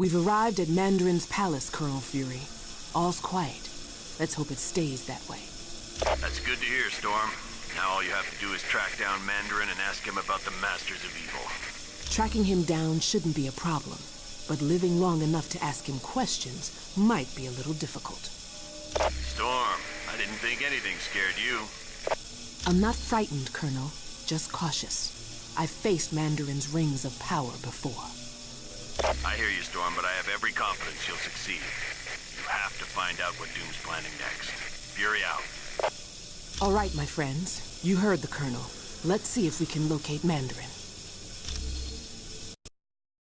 We've arrived at Mandarin's palace, Colonel Fury. All's quiet. Let's hope it stays that way. That's good to hear, Storm. Now all you have to do is track down Mandarin and ask him about the Masters of Evil. Tracking him down shouldn't be a problem, but living long enough to ask him questions might be a little difficult. Storm, I didn't think anything scared you. I'm not frightened, Colonel, just cautious. I've faced Mandarin's rings of power before. I hear you, Storm, but I have every confidence you'll succeed. You have to find out what Doom's planning next. Fury out. All right, my friends. You heard the Colonel. Let's see if we can locate Mandarin.